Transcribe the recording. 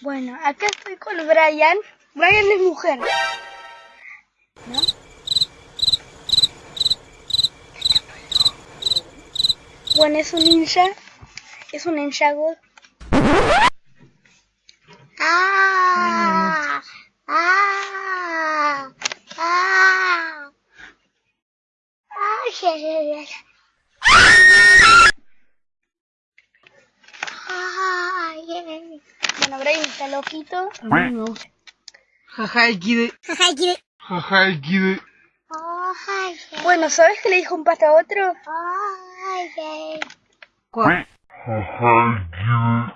Bueno, acá estoy con Brian. Brian es mujer. ¿No? Bueno, es un ninja. Es un ninja god. Ah, ah, ah. Ay, Bueno, Brian está loquito. A mí me gusta. Jaja. Jaja, ay. Bueno, ¿sabes qué le dijo un pato a otro? Jaja,